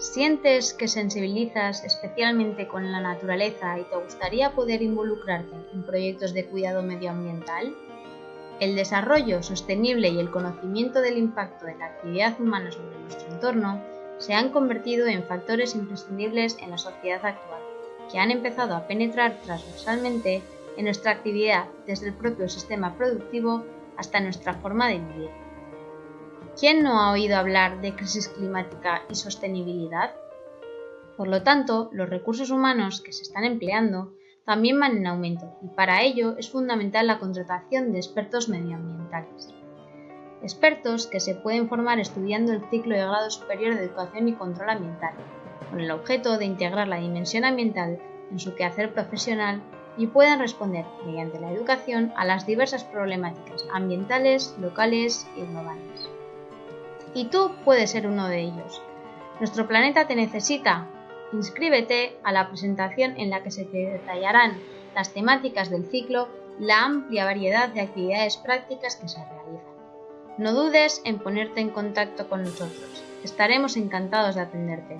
¿Sientes que sensibilizas especialmente con la naturaleza y te gustaría poder involucrarte en proyectos de cuidado medioambiental? El desarrollo sostenible y el conocimiento del impacto de la actividad humana sobre nuestro entorno se han convertido en factores imprescindibles en la sociedad actual, que han empezado a penetrar transversalmente en nuestra actividad desde el propio sistema productivo hasta nuestra forma de vivir. ¿Quién no ha oído hablar de crisis climática y sostenibilidad? Por lo tanto, los recursos humanos que se están empleando también van en aumento y para ello es fundamental la contratación de expertos medioambientales. Expertos que se pueden formar estudiando el ciclo de grado superior de educación y control ambiental, con el objeto de integrar la dimensión ambiental en su quehacer profesional y puedan responder mediante la educación a las diversas problemáticas ambientales, locales y globales y tú puedes ser uno de ellos. Nuestro planeta te necesita. Inscríbete a la presentación en la que se te detallarán las temáticas del ciclo, la amplia variedad de actividades prácticas que se realizan. No dudes en ponerte en contacto con nosotros. Estaremos encantados de atenderte.